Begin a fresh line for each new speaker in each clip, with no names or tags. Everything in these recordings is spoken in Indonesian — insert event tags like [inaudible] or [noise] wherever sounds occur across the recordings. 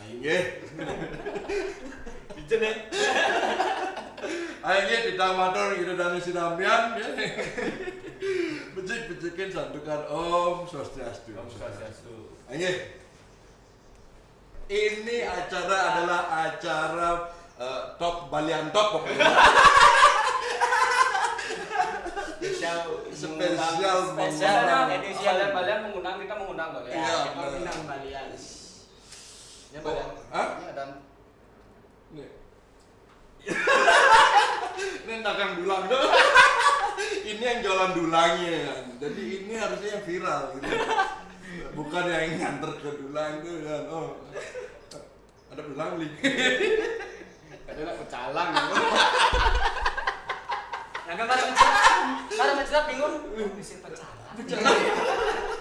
Aing ge.
Bijen ya.
Aing ge tidak matur gitu dan sinampian. Becik-becikin santukan Om Swastiastu.
Om Swastiastu.
Aing ge. Ini acara adalah acara eh, top Balian top pokoknya.
Spesial
Spesial
spesial
mengundang.
kalian mengundang kita mengundang kok ya.
Iya.
ya, kita undang balian.
Ya kalian.
Hah?
Ya dan
Nih. ini dagang dulang ini yang jualan dulangnya kan. Jadi ini harusnya yang viral gitu. Bukan yang nganter ke dulang tuh kan. Oh. Ada dulang beli.
kadang pecalang.
Nah, kan para mencetak, para mencetak bingung. Oh, bisa pecalang. Kadang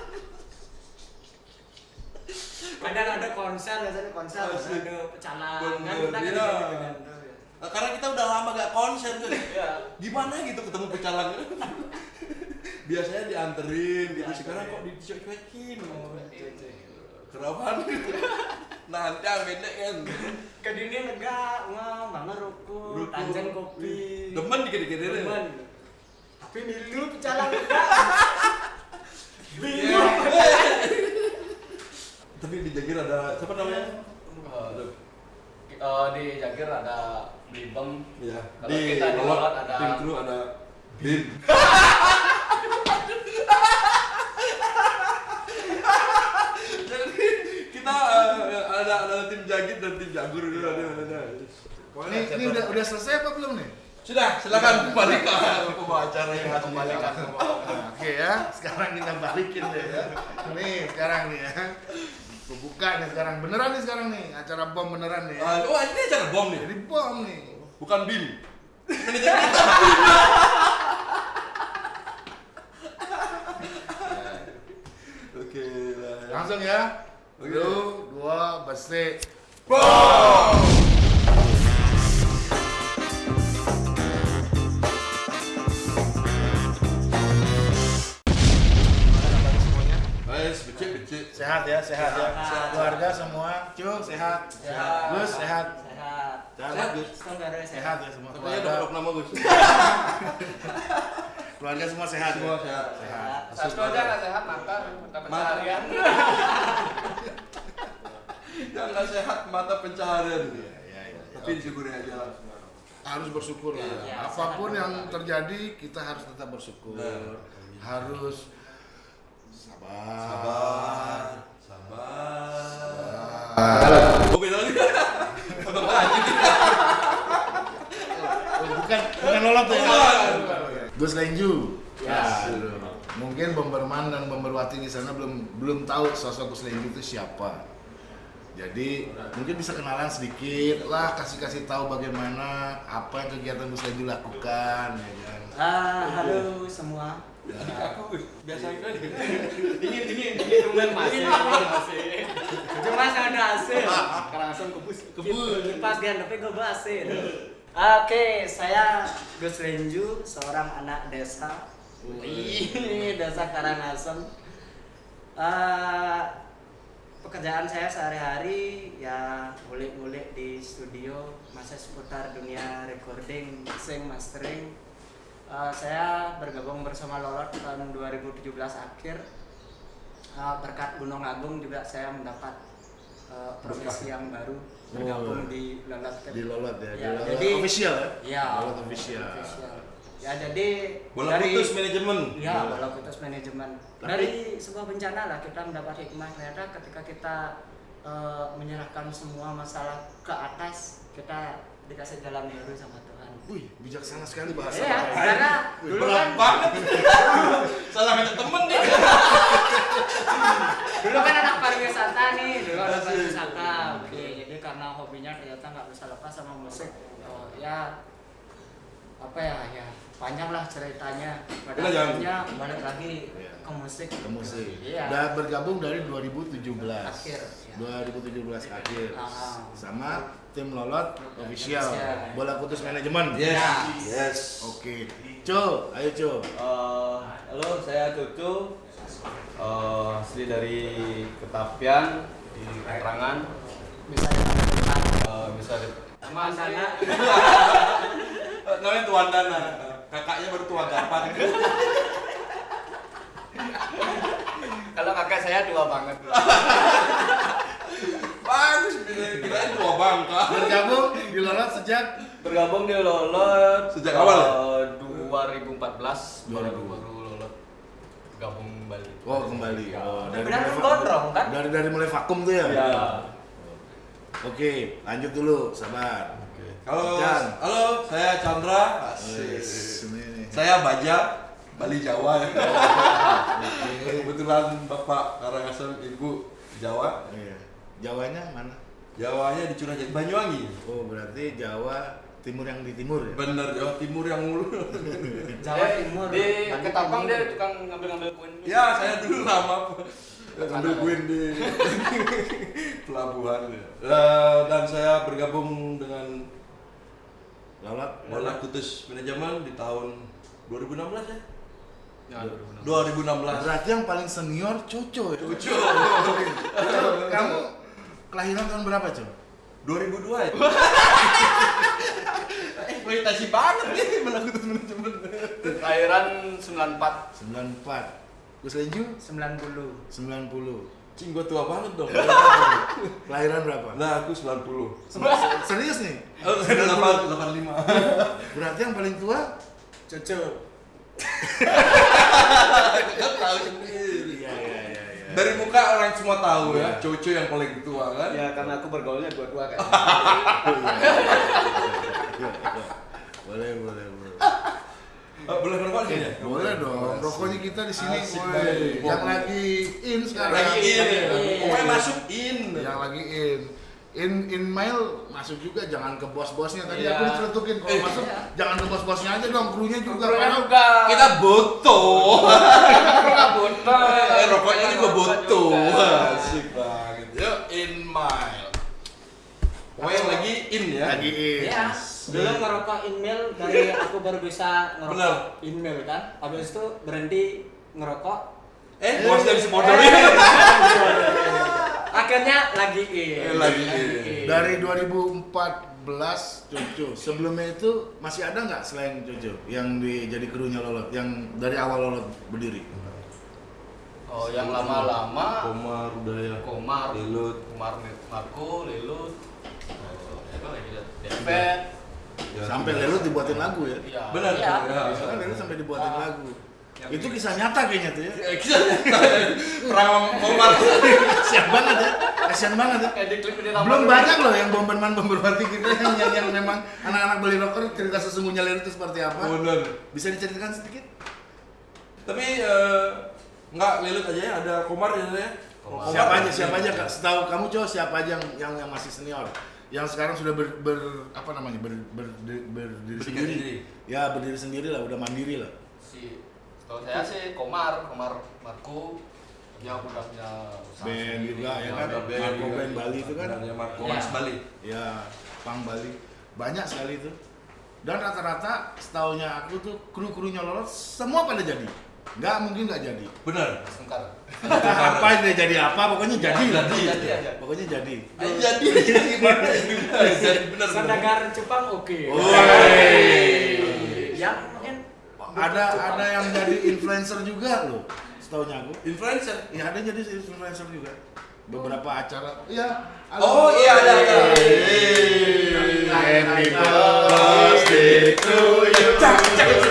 ada konser, biasanya konser, ada pecalang. Kan kita kan
iya.
gitu-gitu.
Nah, karena kita udah lama gak konser tuh.
Iya.
Gimana gitu ketemu pecalang [laughs] Biasanya dianterin gitu. Sekarang kok dicuekin. Kenapa [laughs] gitu? Nanti beda kan.
Ke dunia lega, ngah, banget rokok,
Rokok.
tanjan kopi.
Demen dikit-dikit ini.
Demen. Tapi milu pecalang lega. [laughs]
Iya. Tapi di Jagir ada siapa namanya?
Eh, eh, di Jagir ada Bibem.
Iya.
Kalau kita di
Lolot
ada-
tim kru ada Bim. Jadi [laughs] kita eh, ada ada tim Jagir dan tim Jagur dulu ada ada.
Ini, ini udah udah selesai apa belum nih?
Sudah, silakan kembali ke pembawa acara yang harus
Kembalikan ke.
Nah, Oke ya, sekarang kita balikin deh ya. Nih sekarang nih ya. Gua buka nih sekarang beneran nih sekarang nih acara bom beneran nih.
Ah, oh, ini acara bom nih.
Jadi bom nih.
Bukan Bim. Manajer kita. Oke.
Langsung ya.
Oke.
Satu, dua, besi.
Guys, becek becek.
Sehat ya, sehat ya.
Sehat.
Keluarga semua, cu sehat.
Sehat.
Gus sehat.
Sehat.
Sehat, Gus.
Saudara
Sehat ya semua
Katanya udah
keluarga.
blok nama Gus. [laughs]
Keluarga semua sehat.
Semua
ya?
sehat.
Sehat.
Satu aja nggak sehat mata, mata pencaharian. [laughs]
Yang nggak sehat mata pencaharian.
Iya, iya, iya.
Tapi disyukuri aja lah.
harus bersyukur lah.
Iya,
Apa
pun
yang terjadi kita harus tetap bersyukur. Harus sabar.
Sabar. Sabar.
Ah.
Oh beda lagi.
Oh, bukan bukan lolot ya. Gus Lenju.
Ya.
Mungkin Bomberman dan Bomberwati di sana belum belum tahu sosok Gus Lenju itu siapa. Jadi mungkin bisa kenalan sedikit lah, kasih kasih tahu bagaimana apa yang kegiatan Gus Lenju lakukan, ya kan.
Ah, halo semua.
Biasa aja.
Dingin, dingin, dingin. Cuman masih, masih. Cuma ada hasil.
Langsung kebus.
Kebun. Pas gan, tapi gue basin. Oke, saya Gus Renju, seorang anak desa. Desa Karangasem. Eh, pekerjaan saya sehari-hari ya ngulik-ngulik di studio masih seputar dunia recording, mixing, mastering. Eh, saya bergabung bersama Lolot tahun 2017 akhir. Eh, berkat Gunung Agung juga saya mendapat eh, profesi yang baru bergabung
Oh.
di Lolot.
Di Lolot ya, di
Ya,
Lolot
jadi-
official ya.
Ya,
Lolot official.
official. Ya jadi
Bola putus manajemen.
Ya, bola putus manajemen.
Tapi-
Dari sebuah bencana lah kita mendapat hikmah ternyata ketika kita eh, menyerahkan semua masalah ke atas, kita dikasih jalan baru sama Tuhan.
Wih, bijaksana sekali bahasa.
Iya,
Bapak.
karena
Wih,
dulu kan
banget. [laughs] Salah ngajak temen nih. [laughs]
dulu kan anak pariwisata nih, dulu anak pariwisata. Oke, jadi karena hobinya ternyata nggak bisa lepas sama musik. Oh, ya apa ya ya panjang lah ceritanya pada
Udah, jangan.
akhirnya balik lagi
Iya.
ke musik
ke musik.
Iya.
Udah bergabung dari 2017.
Akhir, ya.
2017 akhir.
Ah.
Sama tim Lolot official.
Official.
Bola putus manajemen.
Yes. Yes.
Oke. Co, ayo Co.
Eh, halo, saya Cucu. Eh, asli dari Ketapian di Keterangan.
bisa dipanggil Kang
Eh, bisa di
Mandana.
Eh, [laughs] namanya Tuan Dana kakaknya baru tua gapan
Kalau kakak saya tua banget.
bagus kira- tua bangka
Bergabung di Lolot sejak
Bergabung di Lolot
Sejak awal ya?
eh, 2014 baru baru Lolot gabung kembali.
Oh kembali. Oh, dari
Benar
mulai
kan gondrong, kan?
Dari dari mulai vakum tuh ya.
Ya.
Oke, lanjut dulu, sabar.
Halo
Jan.
halo saya Chandra
nih.
saya Baja Bali Jawa [laughs] ya kebetulan bapak Karangasem ibu Jawa
Iya. Jawanya mana?
Jawanya di Curahjati Banyuwangi
Oh, berarti Jawa timur yang di timur ya?
bener Jawa Timur yang mulu [laughs]
Jawa
Eh,
Timur.
Di Ketapang
Timur.
dia tukang ngambil-ngambil koin.
ya saya dulu lama ngambil kuin di [laughs] pelabuhan Eh, dan saya bergabung dengan
Lolot.
Bola Kutus Manajemen di tahun 2016 ya
Ya, 2016.
2016
Berarti yang paling senior Coco ya? Coco, kamu kelahiran tahun berapa, Co?
2002 ya [laughs] eksploitasi banget nih Kutus Manajemen
Lahiran 94.
94. Gus Lenju
90.
90.
Cing gua tua banget dong [laughs]
Kelahiran berapa?
Nah aku 90
Serius nih?
Oh, [laughs] 8, 85 [laughs]
Berarti yang paling tua?
Cucu.
Kan tahu sendiri
Iya, iya, iya. iya.
Dari muka orang semua tahu ya, Coco yang paling tua kan
Ya karena aku bergaulnya dua-dua kan.
boleh, boleh, boleh.
Oh, boleh merokok sini ya?
Boleh dong, rokoknya kita di sini, woi. Yang lagi in sekarang.
Lagi in, pokoknya masuk in
Yang lagi in. In in mail masuk juga jangan ke bos-bosnya tadi
Iya.
aku diceletukin kalau
Eh,
masuk
iya.
jangan ke bos-bosnya aja dong krunya juga
Krunya juga.
Kita butuh
Nggak butuh.
Eh, rokoknya juga butuh. Asik banget Yuk, in mile Pokoknya yang lagi in ya
lagi in.
Ya, dulu ngerokok email dari [laughs] aku baru bisa
Bener.
ngerokok email kan. Habis itu berhenti ngerokok.
Eh, bos dari sepodol [laughs]
Akhirnya lagi in.
Eh, lagi in.
Dari 2014 Jojo. Sebelumnya itu masih ada nggak selain Jojo yang di, jadi krunya Lolot yang dari awal Lolot berdiri?
Oh, yang lama-lama
Komar, Udaya
Komar,
Lilut
Komar Marco, Lilut, oh, apa lagi ya? David,
Ya,
Sampai
tiga.
Lelut dibuatin lagu ya.
iya.
Bener,
Iya.
ya.
Kan Lelut sampai dibuatin
Ah.
lagu.
Yang
Itu kisah nyata kayaknya tuh ya.
Eh, kita perang Komar
Kasian banget ya. Kasian banget ya. Belum banyak loh yang bomberman bomberwati kita yang, yang, yang memang anak-anak beli rocker cerita sesungguhnya Lelut itu seperti apa.
Bener
Bisa diceritakan sedikit?
Tapi eh, nggak lilit aja ya, ada Komar ya ya.
Komar.
Siapa aja, siapa aja kak? Setahu kamu cowok siapa aja yang yang, yang masih senior? Yang sekarang sudah ber, ber- apa namanya ber, ber, berdiri
Berdiri
sendiri.
sendiri.
Ya berdiri sendiri lah, udah mandiri lah.
Si, kalau saya sih Komar, Komar Marco, dia udah punya
Band juga ya kan? Marco. Band Bali itu kan?
Ya, Marco
Iya.
Mas Bali.
Ya, Pang Bali. Banyak sekali itu. Dan rata-rata setaunya aku tuh kru-krunya lolos semua pada jadi. Nggak mungkin nggak jadi.
Bener.
Sengkar.
apa dia jadi apa pokoknya jadi lah.
jadi,
jadi aja.
Pokoknya jadi.
Jadi? Jadi bener. bener.
Saudagar Jepang oke. Yang mungkin
Ada ada yang jadi influencer juga loh. Setaunya aku.
Influencer.
Ya ada jadi influencer juga. Beberapa acara. Iya.
Oh iya ada ada.
Happy birthday to you. Ini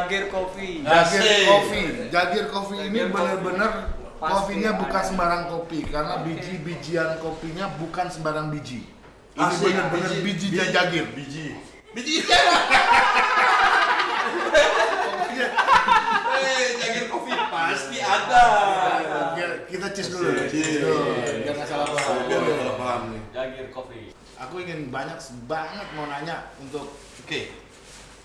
Jagir Coffee.
Jagir
Asik.
Coffee. Jagir Coffee ini
Jagir
benar-benar
Pasti
kopinya bukan sembarang kopi karena
Oke.
biji-bijian kopinya bukan sembarang biji. Ini benar-benar
biji.
biji,
Biji.
Jagir.
Biji. Biji. [laughs] Eh, Jagir Coffee pasti ada.
Kita cheers dulu.
Cheers.
Biar nggak salah paham.
Biar nggak salah paham nih.
Jagir Coffee.
Aku ingin banyak banget mau nanya untuk
Oke.
eh,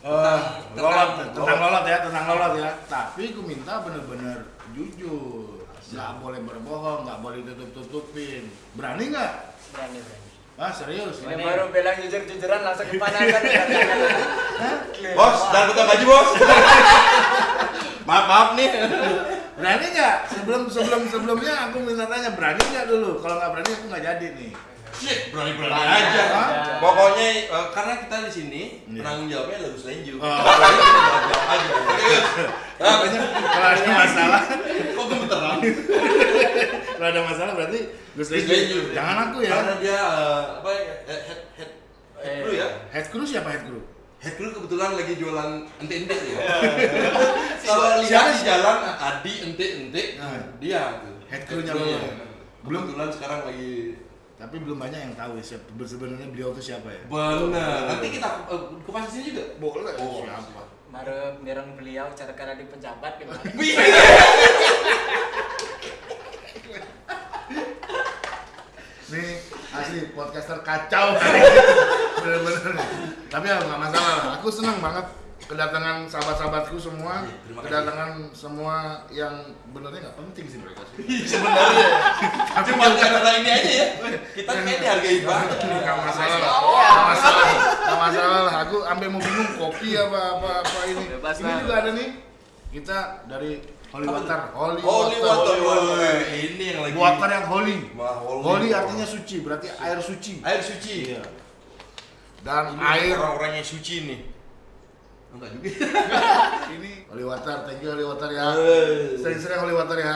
Tentang-
lolot,
tentang
tentang lolot ya, tentang lolot ya. Tapi aku minta bener-bener jujur. nggak boleh berbohong, nggak boleh tutup-tutupin. Berani nggak?
Berani, berani.
Ah serius?
Ini baru bilang jujur-jujuran langsung kepanasan. [laughs]
Bos, dan buka baju bos. [laughs] maaf maaf nih.
Berani nggak? Sebelum sebelum sebelumnya aku minta tanya berani nggak dulu? Kalau nggak berani aku nggak jadi nih.
Shit, berani berani
Berani
aja.
aja.
Pokoknya eh, karena kita di sini
Iya.
penanggung jawabnya Gus Lenju.
Oh.
Aja. Oke, Gus. Ah,
Kalau ada masalah,
Kok gemeteran?
kalau ada masalah berarti Gus Lenju. Jangan aku ya.
Karena dia eh, apa ya? Head head head head crew ya.
Head crew siapa head crew?
Head crew kebetulan lagi jualan ente-ente ya. [laughs] Kalau lihat di jalan Adi ente-ente
Nah.
dia tuh.
Head crew-nya. Belum-
Kebetulan sekarang lagi
Tapi belum banyak yang tahu ya siapa sebenarnya beliau itu siapa ya.
benar. Nanti kita eh, kupas di sini juga.
Boleh.
Oh.
Siapa?
Baru mireng beliau cara cara di pejabat gimana? [laughs]
Nih asli podcaster kacau. [laughs] Bener-bener nih. Tapi ya nggak masalah lah. Aku senang banget kedatangan sahabat-sahabatku semua,
Iya, kasih.
kedatangan semua yang benernya nggak penting sih mereka sih.
Sebenarnya. Cuma karena ini aja ya. Kita kayak dihargai banget.
Nggak masalah lah.
Oh.
Nggak masalah. Nggak masalah lah. Aku sampai mau bingung kopi apa apa apa ini.
Bebas
Ini juga ada nih. Kita dari Holy Water. Holy,
Holy water.
Water.
Woi, Ini yang lagi.
Water yang holy.
Wah, holy.
Holy artinya suci, berarti air suci.
air suci.
Iya. Dan
Ini
air
orang-orang yang suci nih. Enggak juga. [laughs]
ini Holy Water, thank you Holy Water ya. Sering-sering Holy Water ya.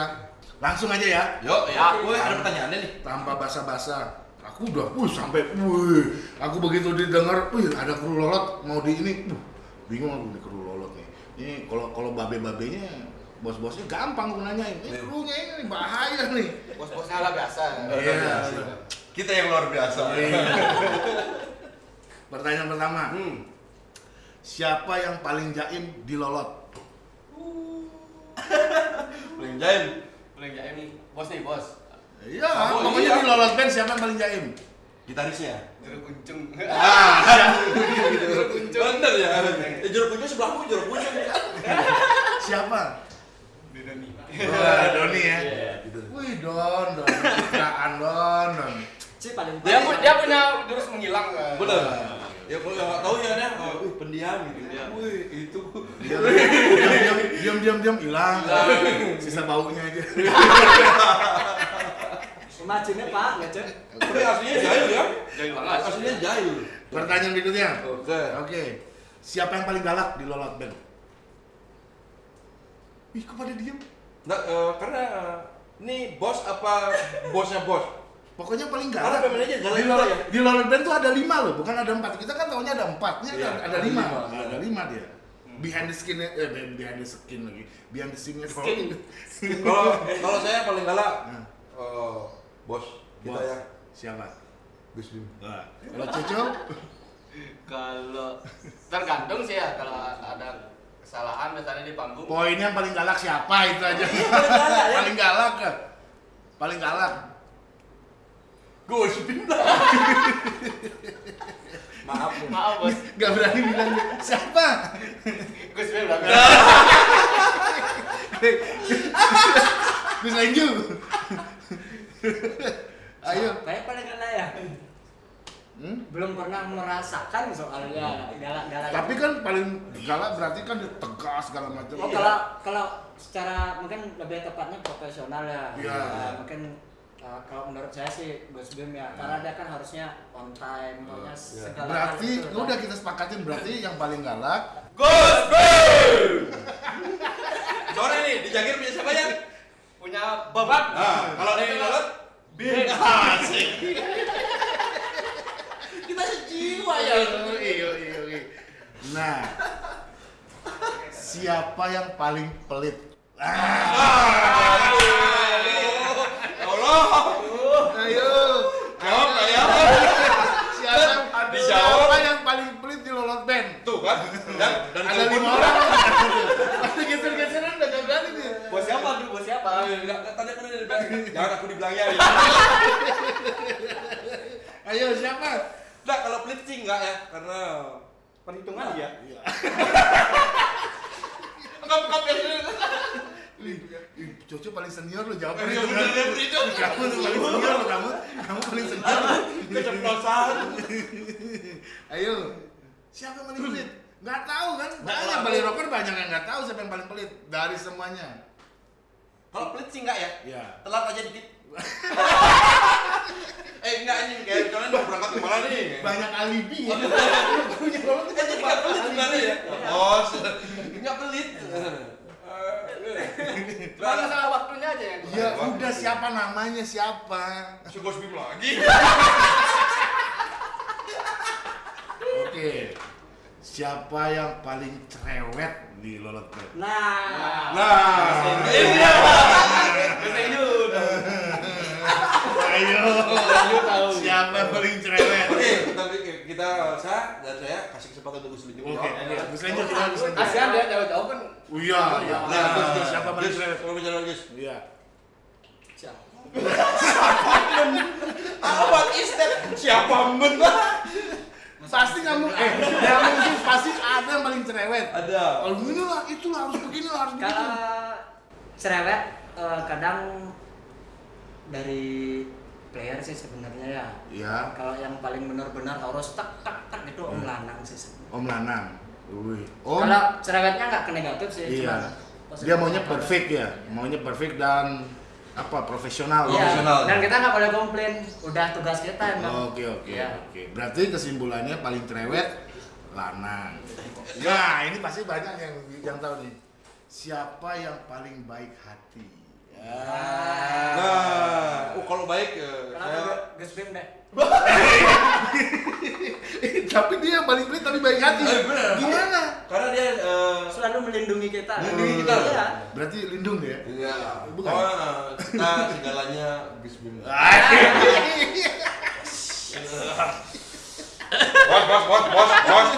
Langsung aja ya,
Yuk, ya. Woi, ada pertanyaannya nih.
tanpa basa-basa. Aku udah, wuh sampai, wuh. Aku begitu didengar, wih ada kru lolot mau di ini, wuh, bingung aku di kru lolot nih. Ini kalau kalau babe-babenya, bos-bosnya gampang aku nanyain. Ini krunya ini bahaya nih.
Bos-bosnya lah biasa.
Iya.
Kita yang luar biasa.
Iya. [laughs] Pertanyaan pertama,
Hmm.
Siapa yang paling jaim di lolot? [laughs]
Paling jaim.
Paling jaim nih, bos nih bos.
Iya,
Oh,
pokoknya
iya.
di lolot band siapa yang paling jaim?
Gitarisnya.
Jeruk kuncung.
Ah, [laughs] bener ya. Eh, jeruk kunci sebelahmu jeruk kunci. [laughs]
Siapa?
Nih.
Wah, Doni ya.
Iya.
Wih, Don, Don. Citraan Don, Don.
Si paling
Dia dia punya jurus menghilang. kan?
Bener. Ya kalau nggak tahu ya deh. Oh, wih, pendiam gitu.
Pendiam.
Wih, itu.
Diam, diam, diam, diam, diam, hilang. Sisa baunya aja.
Majunya Pak, nggak cek?
Tapi aslinya jahil ya.
Jahil banget.
Aslinya jahil.
Pertanyaan berikutnya.
Oke.
Oke. Siapa yang paling galak di lolot band? Ih, kok pada diem?
Nggak, eh, karena ini bos apa bosnya bos?
Pokoknya paling galak.
pemain aja galak
Di
ya.
di band tuh ada lima loh, bukan ada empat. Kita kan tahunya ada empat, ini
Iya,
ada, ada
ada
lima.
lima.
Nah, ada lima dia. Behind the skin, eh behind the skin lagi. Behind the skin
Skin. [laughs]
Kalau kalau saya paling galak
Nah.
eh, bos kita
Bos.
ya
Siapa?
Gus Dim.
Nah, kalau Cucu? [laughs]
Kalau tergantung sih ya kalau ada kesalahan misalnya di panggung.
Poinnya yang paling galak siapa itu aja.
paling galak ya? [laughs]
paling galak kan? Paling galak.
Dim lah. [laughs] Maaf. nih.
Maaf bos,
Gak berani bilang siapa.
Gus Bim bilang.
Gus Lenju. Ayo.
Kayak paling galak ya.
Hmm?
Belum pernah merasakan soalnya galak-galak.
Tapi kan paling galak berarti kan dia tegas segala macam.
Oh kalau kalau secara mungkin lebih tepatnya profesional ya.
Iya.
Nah, mungkin uh, kalau menurut saya sih Gus Bim ya, karena dia kan harusnya on time, pokoknya segala
Berarti
hal itu
udah
kan.
kita sepakatin berarti yang paling galak
Gus Dim. [laughs] Sore nih di Jagir punya siapa ya?
Punya babat.
Nah, kalau di laut
Bim.
asik. [laughs]
kita sejiwa ya. Iya, iya, iya. Nah, siapa yang paling pelit? Ah,
Ya Allah.
ayo.
Jawab nggak ya?
Siapa,
Dijawab.
siapa yang paling pelit di lolot band?
Tuh kan. Dan dan
Ada lima orang. Ada geser-geseran udah gak berani dia.
Bos siapa tuh? Bos siapa?
Ah, enggak, tadi aku udah bilang, jangan aku dibilangnya ya.
Ayo siapa?
Enggak, kalau pelit sih enggak ya, karena
Perhitungan dia.
enggak bukan ya.
Coco paling senior lo jawab
bener,
kan?
bener, itu.
Kamu paling senior lo kamu, kamu paling senior.
Keceplosan.
Ayo, siapa yang paling pelit? Nggak tahu kan? Banyak bali rocker banyak yang nggak tahu siapa yang paling pelit dari semuanya.
Kalau pelit sih enggak ya?
Ya.
Telat aja dikit. [laughs] eh enggak ini kayak kalian mau berangkat ke mana nih?
Banyak alibi ya. [laughs] Punya
Eh jadi enggak pelit sebenarnya ya? Oh, enggak pelit.
Cuma masalah waktunya aja yang
Ya udah siapa namanya siapa?
Sugos Bim lagi.
Oke. Siapa yang paling cerewet di Lolot Band?
Nah,
Nah, ini dia.
Ayo. Siapa yang paling cerewet?
Oke, kita saya dan saya kasih kesempatan untuk Gus Linju
Oke, oke. Gus lanjut, kita Gus lanjut.
Kasihan dia jauh-jauh kan
Oh iya, iya.
Nah,
Gus, Gus, siapa
Gus? Kalau bicara Gus.
Iya.
Ah, what is that? Siapa men?
Pasti kamu eh yang mungkin pasti ada yang paling cerewet.
Ada.
Kalau begini lah, itulah harus begini lah, harus begitu.
kalau cerewet eh, kadang dari player sih sebenarnya ya.
Iya,
Kalau yang paling benar-benar harus tak tak tak itu Om Lanang sih sebenarnya.
Om Lanang. Wih. Om.
Kalau cerewetnya nggak ke negatif sih,
Iya. Dia maunya perfect ya, maunya perfect dan apa profesional.
Iya,
Profesional.
dan kita nggak boleh komplain, udah tugas kita emang.
Oke oke
Iya.
oke. Berarti kesimpulannya paling cerewet Lanang. Nah ini pasti banyak yang yang tahu nih. Siapa yang paling baik hati? Ya.
Nah, oh kalau baik eh,
Kenapa
saya
Bim deh? [laughs]
tapi dia yang paling pelit tapi baik hati.
Eh, bener.
Gimana?
karena dia eh,
Selalu melindungi kita.
Melindungi kita.
Iya.
Berarti lindung ya?
Iya,
Bukan.
oh, eh, kita segalanya Gus Bim. Bos, bos, bos, bos, bos.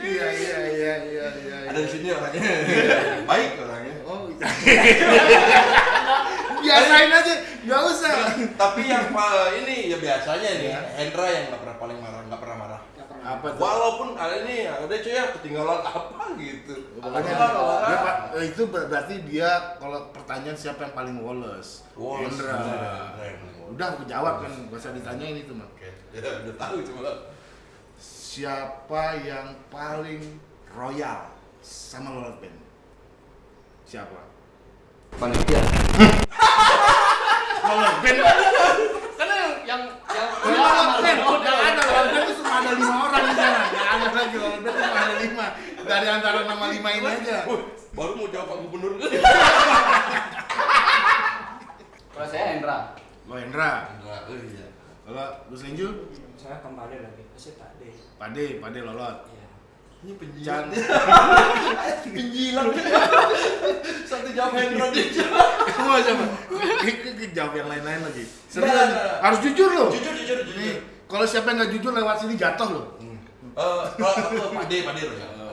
Iya iya iya iya iya.
Ada di sini orangnya. [laughs] Baik orangnya. [laughs]
Biasain aja, nggak usah.
Tapi yang pa- ini ya biasanya nih,
Iya.
Hendra yang nggak pernah paling marah, nggak pernah marah.
Apa tuh?
Walaupun ada ini, ada cuy ya ketinggalan apa gitu. Apa,
dia, eh, itu ber- berarti dia kalau pertanyaan siapa yang paling woles?
Woles,
Hendra. Udah aku jawab kan, gak usah ditanyain itu mah. [laughs]
Ya udah tahu cuma.
Siapa yang paling royal sama Band? Siapa?
Panitia. [laughs]
Lolot Band.
Karena yang yang yang
udah ada Lolot Band itu cuma ada lima orang di sana. Nggak ada lagi Lolot Band cuma ada lima. Dari antara nama lima ini aja.
Wih, baru mau jawab Pak Gubernur. [laughs]
kalau saya Hendra.
Lo Hendra.
Enggak, oh iya.
Kalau Gus Linju,
Saya kembali lagi ke si Pak D.
Pade, Pade Lolot.
Iya.
Ini penjilat. [laughs] penjilat. Satu jawab Hendra jawab.
Kamu coba. Jawab yang lain-lain lagi. Serius.
nggak, nggak.
Harus jujur loh.
Jujur, jujur, jujur.
Kalau siapa yang nggak jujur lewat sini jatuh loh.
Eh, kalau aku Pak D, Pak D Royal.
Oh,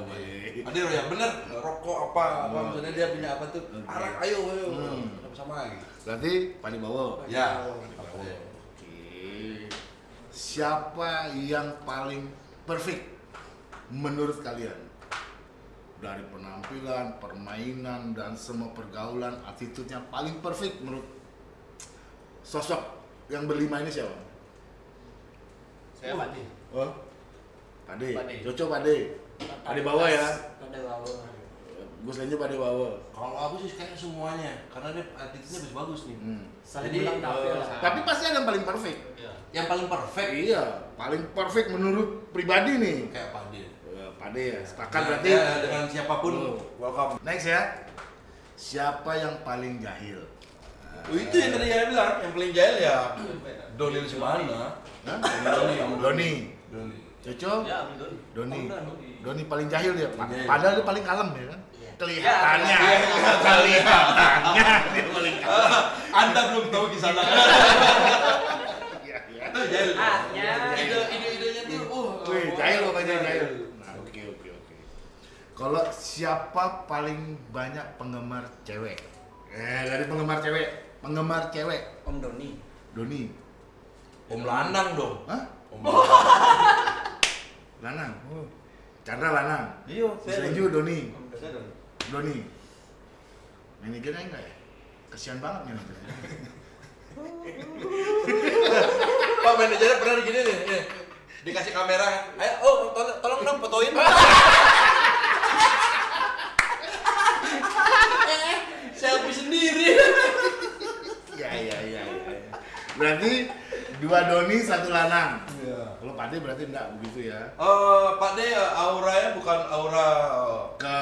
Pak D. Royal, bener. Rokok apa, apa maksudnya dia punya apa tuh?
Oke.
Arak, ayo, ayo.
Hmm.
Sama-sama gitu.
Berarti Padi Bawo.
Ya.
Oke. Siapa yang paling perfect menurut kalian? Dari penampilan, permainan, dan semua pergaulan, attitude-nya paling perfect menurut sosok yang berlima ini siapa?
Saya.
Oh, Pade.
Pade.
Cocok Pade. Pade bawa ya.
Pade bawa.
Gus Lenjo Pade bawa.
Kalau aku sih kayaknya semuanya, karena dia attitude-nya bagus-bagus nih.
Hmm.
Jadi,
bilang tampil
eh,
lah.
Tapi pasti ada yang paling perfect.
Iya.
Yang paling perfect
Iya, paling perfect menurut pribadi nih.
kayak Pak
Pade ya, sepakat
Ya,
berarti.
ya, dengan siapa pun
Oh.
welcome.
Next ya. Siapa yang paling jahil?
Oh, itu yang tadi saya bilang, yang paling jahil ya Doni Semana.
Hah?
Doni,
Doni.
Doni.
Cocok?
Ya, Doni.
Doni.
Doni.
Paling jahil ya.
Paling jahil.
Padahal dia paling kalem ya kan?
Iya.
Kelihatannya.
Iya,
Kelihatannya dia paling kalem. [laughs]
Anda belum tahu di sana. [laughs]
Iya, iya.
Itu jahil.
Ah-nya.
Ide ide-idenya tuh uh.
Wih, jahil pokoknya jahil. Nah, oke oke oke. Kalau siapa paling banyak penggemar cewek? Eh, dari penggemar cewek, penggemar cewek,
Om Doni.
Doni.
Om Lanang dong.
Hah?
Om
Lanang. [laughs] Chandra Lanang.
Iya,
Doni.
Om Doni.
Saya dong.
Doni. Manajernya enggak ya? Kesian banget manajernya. [laughs]
Pak manajernya pernah gini nih, nih. dikasih kamera, ayo, oh tolong, tolong dong fotoin. [laughs] Eh, Sendiri.
Iya iya iya iya. Berarti dua Doni satu Lanang.
Iya.
Kalau Pade berarti enggak begitu ya?
Eh, Pak De eh, auranya bukan aura
Ke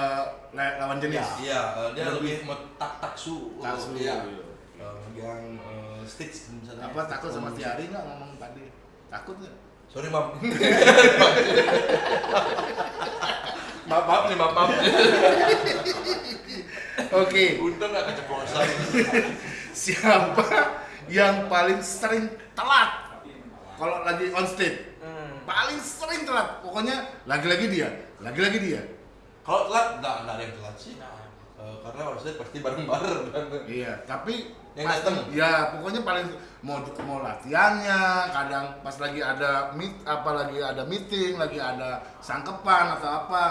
la- lawan jenis.
Iya, eh, dia
Lebih-
lebih tak taksu.
Taksu,
Iya.
iya.
Eh, yang eh, Stitch misalnya.
Apa takut sama Tiari nggak ngomong Pade? Takut nggak?
Sorry, Mam. [laughs] maaf, maaf nih, maaf, maaf.
Oke.
Untung nggak keceplosan. [laughs]
Siapa yang paling sering telat? Kalau lagi on stage,
Hmm.
paling sering telat. Pokoknya lagi-lagi dia, lagi-lagi dia.
Kalau telat, nggak ada yang telat sih. Eh, karena maksudnya pasti bareng-bareng kan.
Iya, tapi
Yang
pasti-
datang?
Ya, pokoknya paling mau mau latihannya, kadang pas lagi ada meet, apa lagi ada meeting, lagi ada sangkepan atau apa.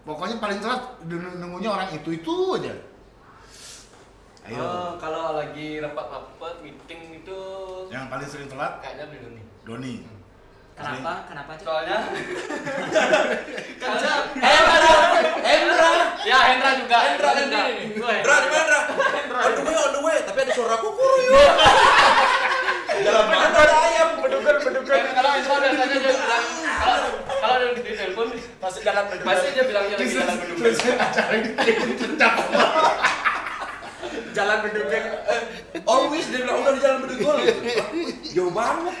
Pokoknya paling telat nung- nunggunya orang itu itu aja. Ayo.
Eh, kalau lagi rapat-rapat meeting itu
Yang paling sering telat
kayaknya beli nih.
Doni.
Kenapa? Kenapa Cuk?
Soalnya [laughs] soalnya
Hendra, Hendra,
ya Hendra juga.
Hendra. Hendra Hendra, di mana? On the way, on the way. Tapi ada suara kukuru yuk. [laughs] Dalam mana ada ayam?
Bedukan, bedukan. Kalau Hendra biasanya dia bilang kalau kalau dia di telepon pasti jalan pasti dia bilangnya lagi jalan bedukan.
acara ini pecah.
Jalan berduduk.
Always dia bilang udah di jalan bedugul. Jauh banget.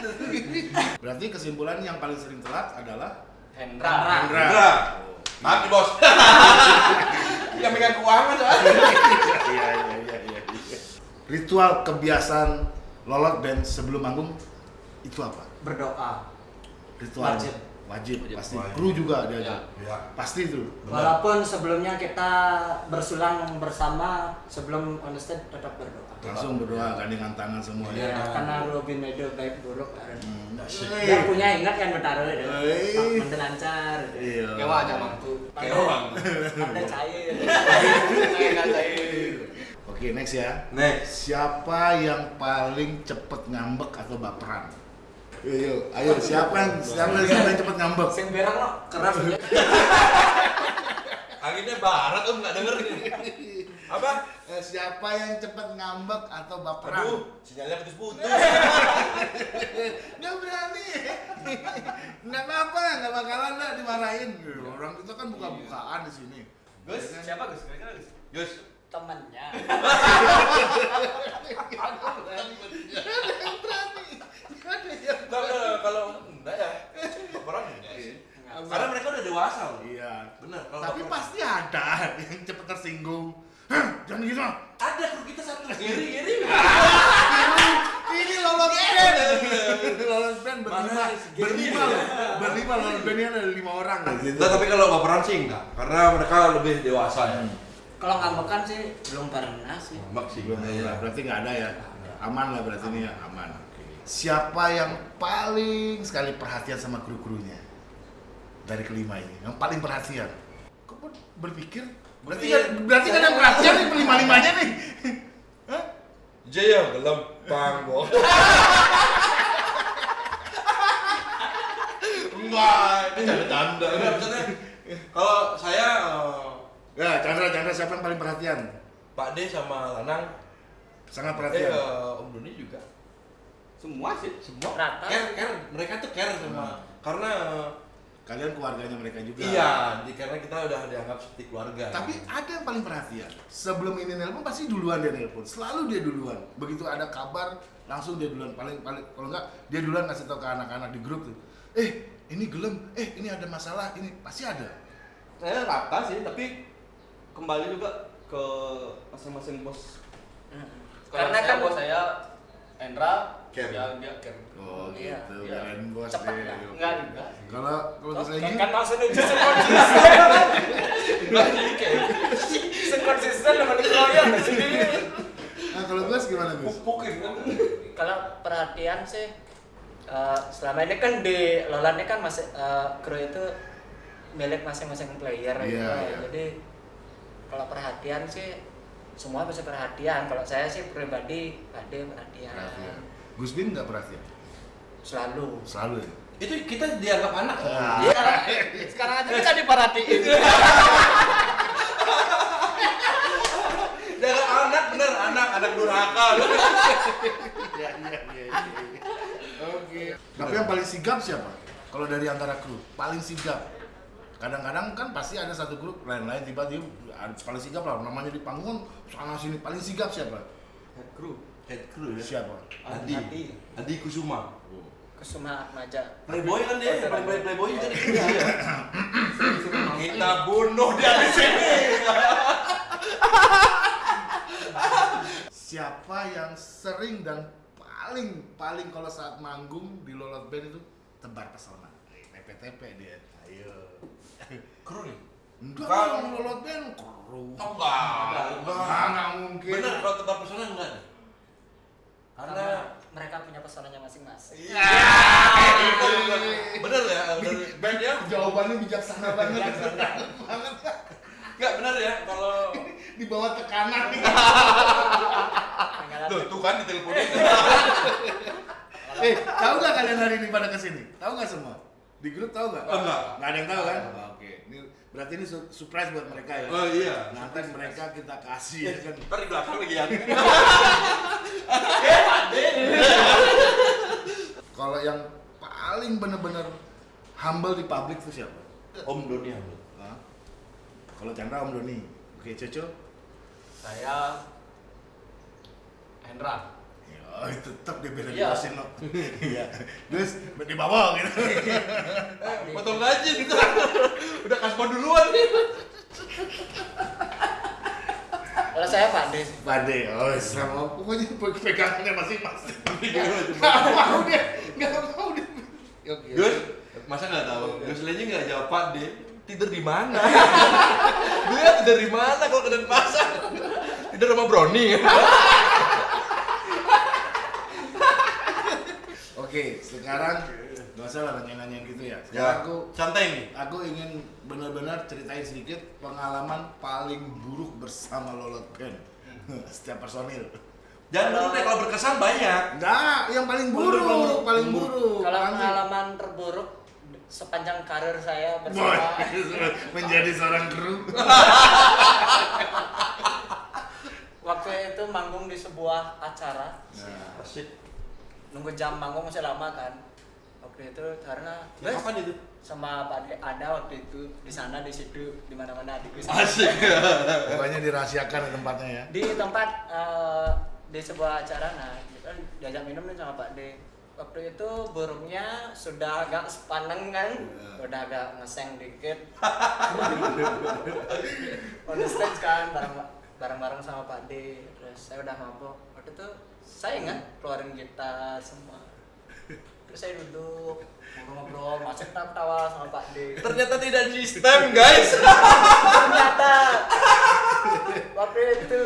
Berarti kesimpulan yang paling sering telat adalah
Hendra.
Hendra.
Hendra. Maaf nih bos. [laughs] Yang megang keuangan soalnya.
Iya iya iya iya. Ritual kebiasaan lolot band sebelum manggung itu apa?
Berdoa.
Ritual
Wajib.
wajib, pasti.
Wajib.
Kru juga dia
Ya.
Ya.
Pasti itu.
Benar.
Walaupun sebelumnya kita bersulang bersama sebelum on the stage tetap berdoa.
Langsung berdoa gandingan tangan semua ya.
Ya, karena Robin itu baik buruk kan.
Hmm.
Dia punya ingat kan bertaruh itu. Mantu lancar.
Iya.
Kewa aja mantu.
Kewang.
Pandai cair.
Enggak cair.
Oke, next ya.
Next.
Siapa yang paling cepet ngambek atau baperan? Ayo, ayo, siapa yang siapa yang paling cepet ngambek?
Sing berang lo keras ya. [laughs]
Anginnya barat om nggak denger ini. Apa?
Eh, siapa yang cepet ngambek atau baperan?
Aduh, sinyalnya putus-putus. [laughs]
Nggak berani. Nggak apa-apa, nggak bakalan lah dimarahin. Orang kita kan buka-bukaan di sini.
Gus,
Ya kan?
siapa Gus? Kira-kira Gus?
Gus,
Temennya. [laughs]
Nggak, nggak, kalau enggak ya, laporan enggak sih. Karena mereka udah dewasa loh.
Iya.
Bener. Kalau
Tapi pasti ada [laughs] yang cepet tersinggung. Hah, jangan gitu.
ada kru kita satu [laughs] giri giri.
Ini lolos band. Ini lolos band berlima. Berlima loh. Berlima lolos bandnya ada lima orang.
Nah, tapi kalau laporan sih enggak, karena mereka lebih dewasa ya.
Kalau ngambekan sih belum pernah sih.
Ngambek sih.
Belum
Iya.
pernah. Berarti nggak ada ya. Aman lah berarti ini ya, aman. Siapa yang paling sekali perhatian sama kru-krunya? Dari kelima ini, yang paling perhatian. Kok ber- berpikir? Berarti kan berarti kan yang perhatian nih lima-limanya nih. Hah?
Jaya gelempang boh. Enggak, canda-canda. Enggak, maksudnya kalau saya eh,
Ya, Chandra, Chandra siapa yang paling perhatian?
Pak D sama Lanang,
Sangat perhatian.
eh, Om Doni juga.
Semua sih.
Semua
Rata.
care, care. Mereka tuh care sama karena eh,
Kalian keluarganya mereka juga.
iya, di, karena kita udah dianggap seperti keluarga.
Tapi ada yang paling perhatian. Sebelum ini nelpon pasti duluan dia nelpon. Selalu dia duluan. Begitu ada kabar langsung dia duluan. Paling paling kalau enggak dia duluan ngasih tahu ke anak-anak di grup tuh. Eh, ini gelem. Eh, ini ada masalah. Ini pasti ada.
Saya rata sih, tapi kembali juga ke masing-masing bos.
Karena
Karena
kan bos saya Hendra
Care.
ya dia.
Oh,
Iya,
gitu.
iya.
Keren bos
Cepet
deh.
Enggak juga.
Kalau kalau Legi,
kan maksudnya justru konsisten.
Enggak jadi kayak
Sekonsisten sama dikeroyok sendiri.
nah kalau Gus gimana Gus?
pupukin kan.
Kalau perhatian sih eh, selama ini kan di Lolan ini kan masih eh, kru itu milik masing-masing player gitu.
Iya, iya.
Jadi kalau perhatian sih semua pasti perhatian kalau saya sih pribadi ada perhatian
Perhatian. Gus Bin nggak perhatian?
selalu
Selalu ya?
Itu kita dianggap anak.
Ah.
Iya, sekarang, [laughs] sekarang aja kita diperhatiin
Jangan anak bener anak anak durhaka. [laughs]
Iya, iya, iya. iya. Oke. Tapi yang paling sigap siapa? Kalau dari antara kru, paling sigap. Kadang-kadang kan pasti ada satu grup lain-lain tiba-tiba paling sigap lah namanya di panggung sana sini paling sigap siapa?
Head crew.
Head crew ya.
Siapa?
Adi.
Adi.
Adi Kusuma.
Kesuma Atmaja
Playboy kan dia,
Oh,
paling
Playboy.
playboy juga di sini.
Sering-sering
Kita bunuh dia di sini.
Siapa yang sering dan paling paling kalau saat manggung di Lolot Band itu tebar pesona. TP-TP dia. Ayo.
Kru nih.
Enggak
Kan-
dong Lolot Band kru.
Oh, enggak.
Enggak, enggak mungkin.
Bener kalau tetap pesona enggak.
karena
Karena
mereka punya pesonanya masing-masing
bener ya dari band ya
Jawabannya bijaksana [laughs] banget. banget.
enggak bener ya kalau [laughs]
Di bawah tekanan.
Tuh, tuh kan diteleponin.
eh, tahu nggak kalian hari ini pada ke sini? Tahu nggak semua? Di grup tahu nggak?
Oh, enggak.
Nggak ada yang tahu kan? Oke. Ini berarti ini su- surprise buat mereka ya.
Oh iya.
Nanti mereka kita kasih ya kan.
Ntar di belakang lagi ya. [laughs]
Kalau yang paling bener-bener humble di publik itu siapa?
Om Doni.
Hah? Kalau Chandra Om Doni. Oke, Coco.
Saya Hendra.
Ya, tetap dia beda
Iya.
jelasin loh. [laughs] Iya. Terus di bawah gitu. [laughs]
Eh, potong gaji gitu. [laughs] Udah kasbon duluan nih.
kalau saya Pak Des
Pade, oh sama pokoknya pegangannya masing-masing. Nggak mau dia, nggak mau dia. Oke.
Gus, masa nggak tahu? Gus Lenny nggak jawab Pak D. Tidur di mana? Dia tidur di mana kalau ke Denpasar? Tidur sama Brownie.
Oke, sekarang nggak usah lah nanya-nanya gitu ya. Sekarang aku
santai nih.
aku ingin benar-benar ceritain sedikit pengalaman paling buruk bersama Lolot Band. [laughs] Setiap personil.
Jangan dulu deh kalau berkesan banyak.
Enggak, yang paling buruk,
Buruk.
paling buruk.
kalau
Nanti.
pengalaman terburuk sepanjang karir saya
Boy,
bersama [laughs]
menjadi seorang kru.
waktu itu manggung di sebuah acara
Nah.
Nunggu jam manggung masih lama kan waktu itu karena Bes,
Kapan itu?
sama Pak ada waktu itu di sana di situ di mana mana di
Asik.
pokoknya dirahasiakan ya tempatnya ya.
di tempat eh, di sebuah acara nah kita diajak minum nih sama Pak D waktu itu burungnya sudah agak sepaneng kan
Iya.
udah agak ngeseng dikit [laughs] on the stage kan bareng bareng bareng sama Pak D terus saya udah mabok waktu itu saya ingat keluarin gitar semua terus saya duduk ngobrol-ngobrol masih tawa sama Pak D
Ternyata tidak sistem, guys.
ternyata waktu itu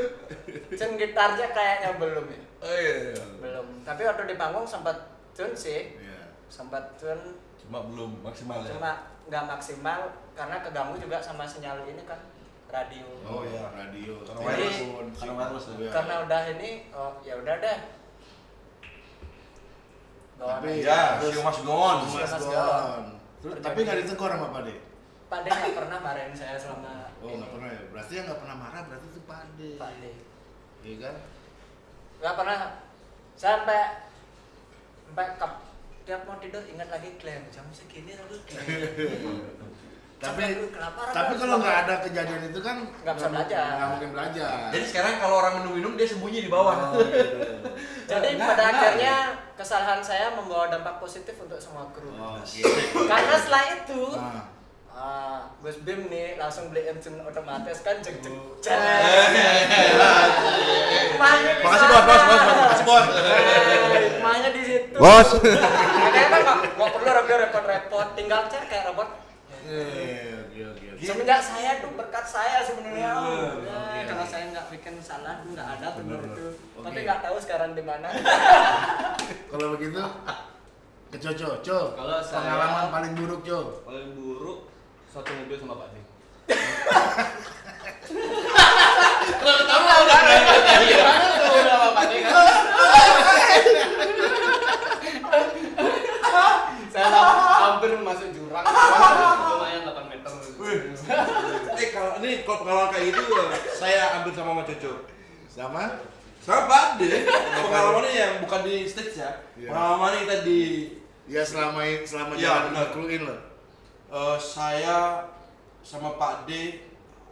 cen gitarnya kayaknya belum ya
Oh iya.
belum tapi waktu di panggung sempat tune sih
Iya.
sempat tune
Cuma belum maksimal ya.
cuma nggak maksimal karena keganggu juga sama sinyal ini kan radio
Oh
iya.
radio.
Karena
wireless.
Karena wireless ya.
Iya.
karena udah ini oh ya udah deh Bawa
Tapi.
Ya, go on.
Mas
Mas
Gon.
Gon.
Terus, tapi nggak ditegur sama Pak De?
Pak D nggak pernah marahin saya selama
Oh nggak pernah ya. Berarti yang nggak pernah marah berarti itu Pak De.
Pak D
Iya kan?
nggak pernah sampai sampai kap tiap mau tidur ingat lagi Glenn jam segini aku Glenn [laughs]
Tapi
orang
tapi kalau nggak ada kejadian itu kan
Nggak bisa belajar.
Nggak mungkin belajar.
Jadi sekarang kalau orang minum-minum dia sembunyi di bawah.
Oh, gitu. [laughs]
Jadi
Enggak,
pada
enggak.
akhirnya kesalahan saya membawa dampak positif untuk semua kru.
Oh, Oke.
Karena setelah itu,
Nah,
ah, Gus Bim nih langsung beli engine otomatis kan jeng jeng
Oh.
jeng. Di
Makasih bos, bos, bos. Makasih bos.
Eh, Hikmahnya di situ.
Bos.
Makanya kan nggak perlu repot-repot, tinggal cek kayak robot.
Eh, oke oke oke.
Semenjak saya tuh berkat saya sebenarnya.
Iya,
Ya,
oke.
kalau saya nggak bikin salah nggak ada benar itu.
Oke.
Tapi nggak tahu sekarang di mana. [laughs]
Kalau begitu ke Coco, Co.
Kalau saya-
pengalaman paling buruk, Co.
Paling buruk satu mobil sama Pak D. Tahu lah kan? Gimana tuh udah Pak kan? Saya hampir masuk jurang. Lumayan 8 meter.
Wih. Eh kalau ini kalau pengalaman kayak gitu saya ambil sama Mas Coco.
Sama?
Sama Pak De. Pengalamannya yang bukan di stage ya.
Iya.
Pengalamannya kita di
Ya selama selama
Iya,
jalan
benar.
kruin lo.
eh, saya sama Pak D eh,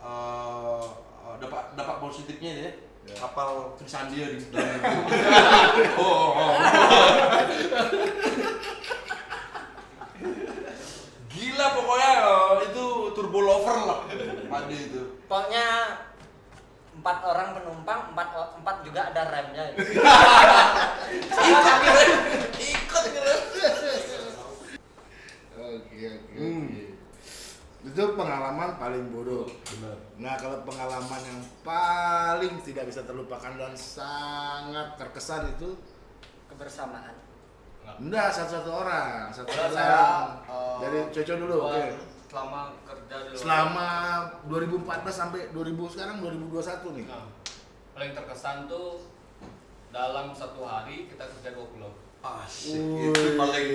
eh, dapat dapat positifnya ya.
Ya.
Kapal Trisandia di dalam [laughs] itu. [laughs] oh, oh, oh. Gila pokoknya eh, itu turbo lover lah D itu.
Pokoknya empat orang penumpang, empat empat juga ada remnya. [laughs]
Ikut gitu. Ikut.
Oke oke
Hmm.
oke. Itu pengalaman paling bodoh.
Benar.
Nah kalau pengalaman yang paling tidak bisa terlupakan dan sangat terkesan itu
Kebersamaan.
Enggak satu-satu orang, satu orang.
saya eh,
Dari Coco dulu, oke.
Selama kerja di luar.
Selama 2014 sampai 2000 sekarang 2021 nih.
Nah, paling terkesan tuh dalam satu hari kita kerja dua pulau.
Asik. Itu paling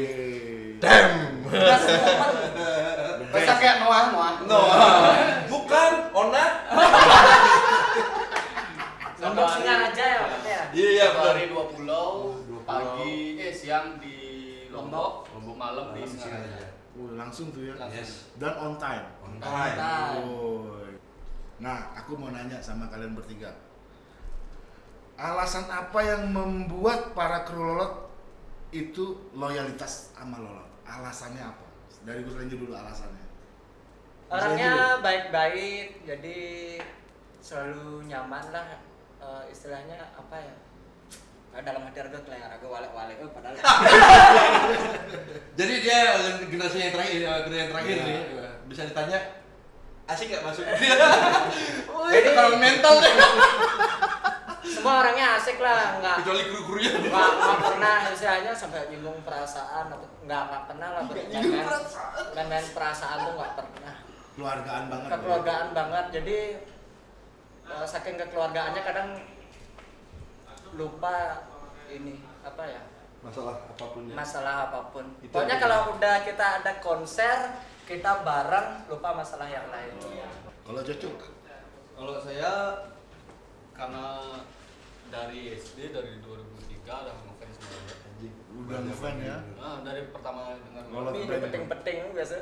damn. [laughs]
Bisa kayak Noah Noah.
No. Bukan Ona.
Lombok Singaraja ya ya?
Iya iya
pulau,
Dua pulau.
Pagi eh siang di Lombok,
Lombok.
malam di Singaraja.
Singaraja.
Wih, langsung tuh ya.
Langsung.
Yes.
Dan on time.
On time.
Nah,
Woi. Nah, aku mau nanya sama kalian bertiga. Alasan apa yang membuat para kru lolot itu loyalitas sama lolot? Alasannya apa? Dari Gus Renju dulu alasannya.
Orangnya baik-baik, jadi selalu nyaman lah. Eh, istilahnya apa ya? Dalam hati harga kelihatan harga walek-walek, oh, padahal [laughs]
Jadi dia generasi yang terakhir, ya, generasi yang terakhir nih. Bisa ditanya asik nggak masuk? [laughs]
Jadi
kalau mental deh.
semua orangnya asik lah, nggak
Kecuali kru-krunya.
nggak nggak pernah istilahnya sampai nyinggung perasaan atau nggak nggak pernah lah bermain main perasaan tuh nggak pernah
Keluargaan banget.
kekeluargaan banget jadi eh, saking kekeluargaannya kadang lupa ini apa ya
Masalah apa pun ya.
masalah apa pun
Itu
pokoknya kalau udah kita ada konser kita bareng lupa masalah yang lain
Kalau Cocok,
Kalau saya karena dari SD dari 2003 udah ngefans.
Anjing.
Udah ngefans ya?
Nah, dari pertama dengar
Kalau
ini
brand
peting-peting biasa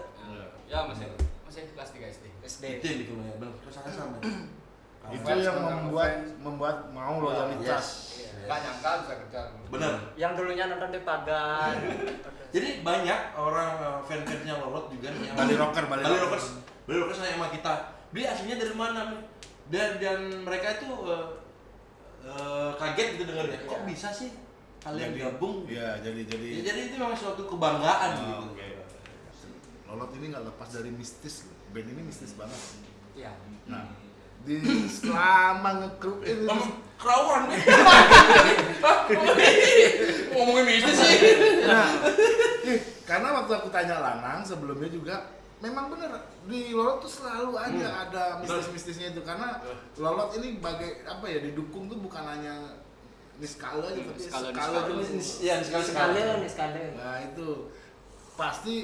ya masih masih kelas 3 SD.
SD
Itu ya, benar. Terus sama. [clears throat]
itu yang
tentang
membuat
fans.
membuat mau loyalitas.
Yes.
Gak nyangka bisa kerja.
Benar.
yang dulunya nonton di pagar [laughs]
Jadi banyak orang eh, fan-fansnya Lolot juga nih yang
Bali Rocker, Bali
Bali
Rocker.
Rockers. Bali Rockers nanya sama kita. Dia aslinya dari mana nih? Dan dan mereka itu eh, eh, kaget gitu dengarnya. Kok
Iya.
bisa sih kalian
Jadi-
gabung?
Iya, jadi jadi
Ya, jadi itu memang suatu kebanggaan
Oh,
gitu.
oke. Lolot ini nggak lepas dari mistis loh. Band ini mistis banget.
ya
Nah, di selama ngekru ini
Emang kerawan nih. Ngomongin mistis sih.
Nah, karena waktu aku tanya Lanang sebelumnya juga memang bener di Lolot tuh selalu aja
Hmm.
ada mistis-mistisnya itu karena Lolot ini bagai apa ya didukung tuh bukan hanya niskala aja tapi
Niskala,
skala
niskala.
nih sekali
Nah, itu pasti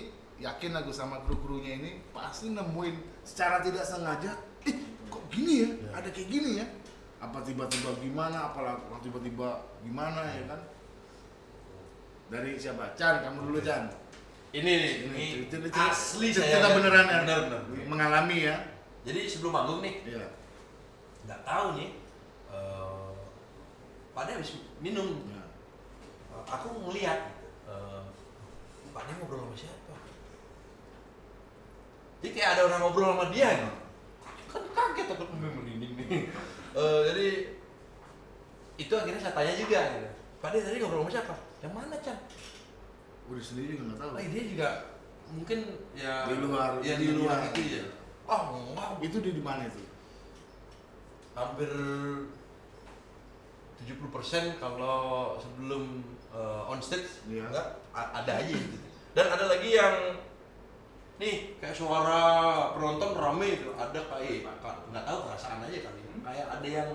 yakin aku sama kru-krunya ini pasti nemuin secara tidak sengaja, ih kok gini ya?
Ya.
Ada kayak gini ya? Apa tiba-tiba gimana? Apa tiba-tiba gimana ya kan? Dari siapa? Chan, kamu dulu Chan.
Ini nih,
Ini
ini
cerita, cerita,
asli
cerita,
saya.
cerita beneran ya.
Benar, benar.
Mengalami ya.
Jadi sebelum manggung nih,
Iya.
nggak tahu nih. eh Pak De habis minum.
Ya.
Eh, aku ngeliat eh Pak De ngobrol sama siapa? Jadi kayak ada orang ngobrol sama dia nih. Kan kaget aku merinding nih. Eh, jadi itu akhirnya saya tanya juga gitu. Pak tadi ngobrol sama siapa? Yang mana Chan?
Udah sendiri juga nggak tahu.
Oh, dia juga mungkin ya
Di luar
ya di luar
dunia.
itu ya. Oh, enggak.
Itu di di mana itu?
hampir 70% kalau sebelum eh, on stage
Iya.
enggak ada aja gitu. Dan ada lagi yang nih kayak suara penonton rame itu ada kayak nggak tahu perasaan aja kali. kayak ada yang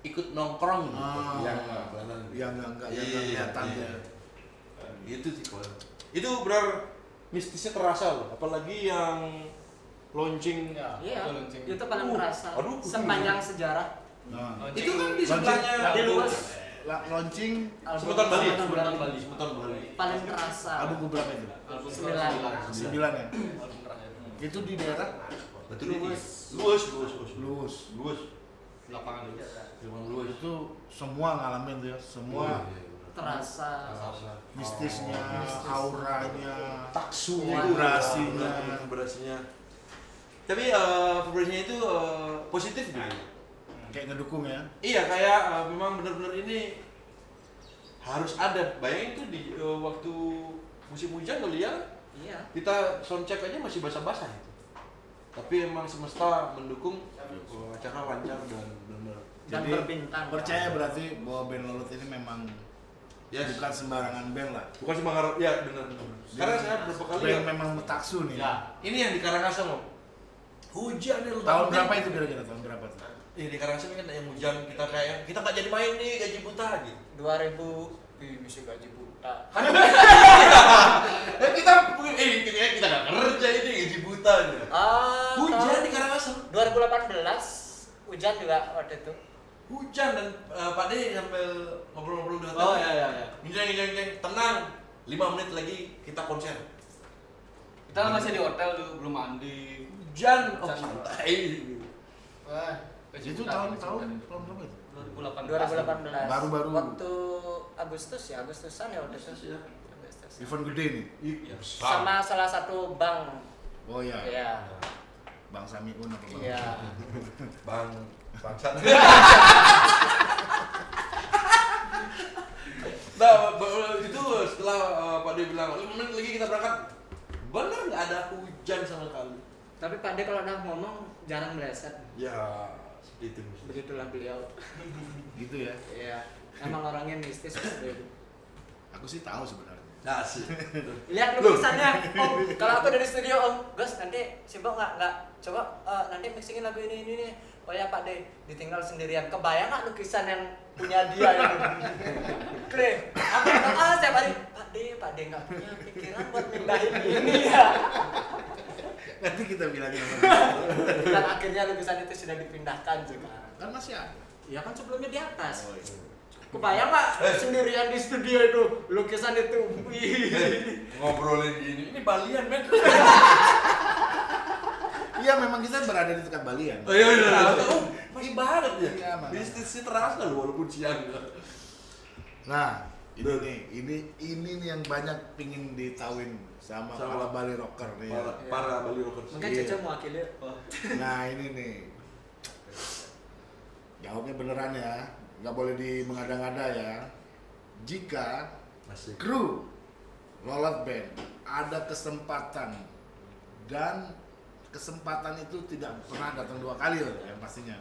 ikut nongkrong gitu.
Ah.
yang nggak.
Yang nggak- nggak- yang nggak
Iya,
kelihatan
iya.
ya.
Itu sih kalau itu benar mistisnya terasa loh, apalagi yang launching
Ya,
Iya,
itu lonceng.
itu paling
Uh,
terasa.
aduh.
Sepanjang sejarah
Nah,
itu kan di
Launching.
sebelahnya
di luas
launching
Sebutan Bali,
Sebutan Bali.
Bali, sebutan Bali.
paling terasa.
album keberapa itu?
Album
Sembilan.
Sembilan ya. Itu di daerah
Betul
Luas.
luas, luas, luas,
Luus.
luas,
Lapangan dulu.
memang luas.
Itu semua ngalamin tuh ya, semua
terasa.
mistisnya,
Mistis.
auranya,
taksunya,
Vibrasinya.
vibrasinya. Tapi eh, vibrasinya itu eh, positif gitu.
Kayak ngedukung ya.
Iya kayak eh, memang benar-benar ini harus ada. Bayangin tuh di eh, waktu musim hujan kali ya
Iya.
kita soundcheck aja masih basah-basah itu. Tapi emang semesta mendukung eh, acara lancar dan benar.
Dan
Jadi,
berbintang.
Percaya berarti bahwa band Lolut ini memang
Yes.
bukan sembarangan band lah.
Bukan sembarang ya benar. Karena saya berapa kali
band
ya,
memang taksu nih.
ya ini yang di Karangasem loh. Hujan nih
Tahun
tahu
berapa itu kira-kira tahun berapa tuh?
Iya di Karangasem kan yang hujan kita kayak kita nggak jadi main nih gaji buta gitu.
2000 Ih, bisa gaji buta.
Kan eh, [laughs] kita eh kita kita nggak kerja ini gaji buta gitu.
Ah,
Hujan di Karangasem.
2018 hujan juga waktu itu.
Hujan dan eh, Pak De sambil ngobrol-ngobrol di hotel.
Oh iya iya iya.
Ngincang ngincang tenang. 5 menit lagi kita konser.
Kita masih di hotel dulu belum mandi.
Hujan, oh santai.
Wah,
Itu tahun tahun tahun berapa itu?
2018.
2018.
Baru-baru.
Waktu Agustus ya, Agustusan ya itu.
Agustus ya.
Agustus.
Event gede nih.
Iya.
Sama salah satu bank.
Oh iya.
Iya.
Bang Samiun apa Bang?
Iya. [laughs]
Bang bangsat. [laughs] nah, itu setelah uh, Pak De bilang 5 menit lagi kita berangkat. Bener nggak ada hujan sama sekali.
Tapi Pak De kalau udah ngomong jarang meleset.
Ya, itu.
Begitulah beliau.
Gitu ya.
Iya. Emang orangnya mistis seperti itu.
Aku sih tahu sebenarnya.
Nah, sih.
Lihat lukisannya, Om. Kalau aku dari studio Om, Gus nanti sibuk nggak nggak coba eh, nanti mixingin lagu ini ini nih. Oh ya Pak De, ditinggal sendirian. Kebayang nggak lukisan yang punya dia itu? Kre, aku ah setiap hari Pak De, Pak De nggak punya pikiran buat mindahin ini ya.
Nanti kita bilangin sama [laughs]
Dan akhirnya lukisan itu sudah dipindahkan juga.
Kan masih ada.
Ya kan sebelumnya di atas.
Oh iya.
Kebayang nggak sendirian di studio itu lukisan itu? [laughs]
Ngobrolin gini. Ini Balian, men. [laughs]
Iya memang kita berada di dekat Balian.
Oh iya, iya. Oh, masih banget ya.
Iya, Bang.
Bisnisnya terasa loh walaupun siang.
Nah, ini nih, ini ini nih yang banyak pingin ditawin sama,
Sama.
para Bali rocker nih. ya.
Para, para Bali Rockers.
Mungkin. Caca mewakili.
Nah ini nih, jawabnya beneran ya, nggak boleh di mengada-ngada ya. Jika
Masih.
kru Lolat Band ada kesempatan dan kesempatan itu tidak pernah datang dua kali loh yang pastinya.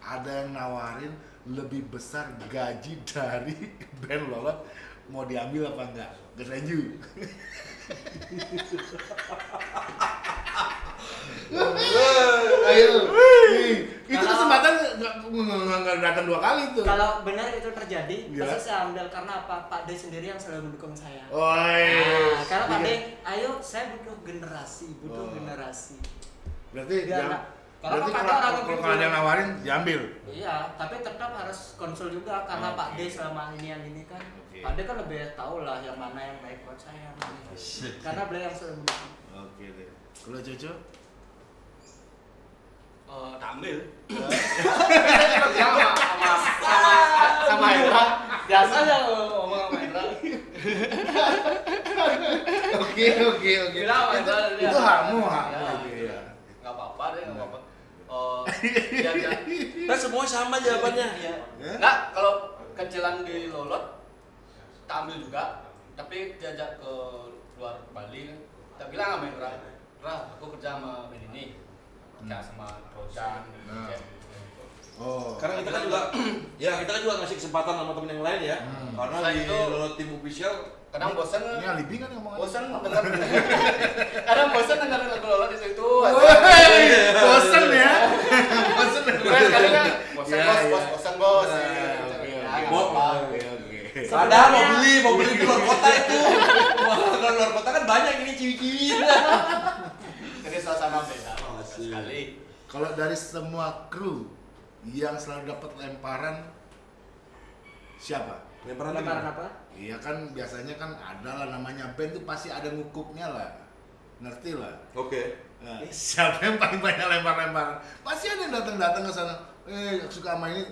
Ada yang nawarin lebih besar gaji dari [laughs] band Lolat mau diambil apa enggak? Gerenju. Ayo. Ih, Itu kesempatan nggak nggak- nggak datang dua kali tuh.
Kalau benar itu terjadi,
Gila.
pasti saya ambil karena apa? Pak D sendiri yang selalu mendukung saya.
Woi.
Nah, karena Pak D,
Iya.
ayo saya butuh generasi, butuh
Oh.
generasi.
Berarti
nggak- karena
berarti
Pak D
kalau
orang
kalau kalau ada yang nawarin diambil.
Iya, tapi tetap harus konsul juga karena
Oke.
Pak D selama ini yang ini kan.
Oke.
Pak D kan lebih tahu lah yang mana yang baik buat saya. baik. Karena beliau yang mendukung.
Oke deh. Kalau Coco?
Eh, tak ambil. sama sama sama sama Hendra. Biasanya ngomong sama Hendra.
Oke oke oke.
Dia.
Itu hakmu hakmu
Ya,
itu ya.
Nggak apa-apa deh, nggak apa-apa. Oh, dia dia.
Nah, semua sama jawabannya.
Iya.
Ya?
Nggak, kalau kecilan di Lolot, tak ambil juga. Tapi diajak ke luar Bali, kita bilang sama Hendra, Hendra, aku kerja sama band ini. Kerja sama Rojan,
Nah. Oh.
Karena kita kan juga, [clears throat] [clears throat] ya kita kan juga ngasih kesempatan sama temen yang lain ya.
Hmm.
Karena
Selain
di
itu-
Lolo Tim Official,
Kadang bosan,
Ini alibi kan ngomong
bosan dengar, [laughs] kadang bosan dengar lagu Lolot di situ.
Woi, bosen ya.
Iya.
kali kan bosan
Iya,
bos
iya.
bos bosan bos
Padahal mau beli, mau beli di luar kota itu. Wah, kalau luar kota kan banyak ini ciwi-ciwi.
jadi suasana beda
Asik.
sekali
Kalau dari semua kru yang selalu dapat lemparan siapa?
Lemparan lagi.
apa?
Iya kan biasanya kan ada lah namanya band tuh pasti ada ngukupnya lah. Ngerti lah.
Oke.
Nah, [laughs] siapa yang paling banyak lempar-lemparan? Pasti ada yang datang-datang ke sana. Eh, suka sama ini.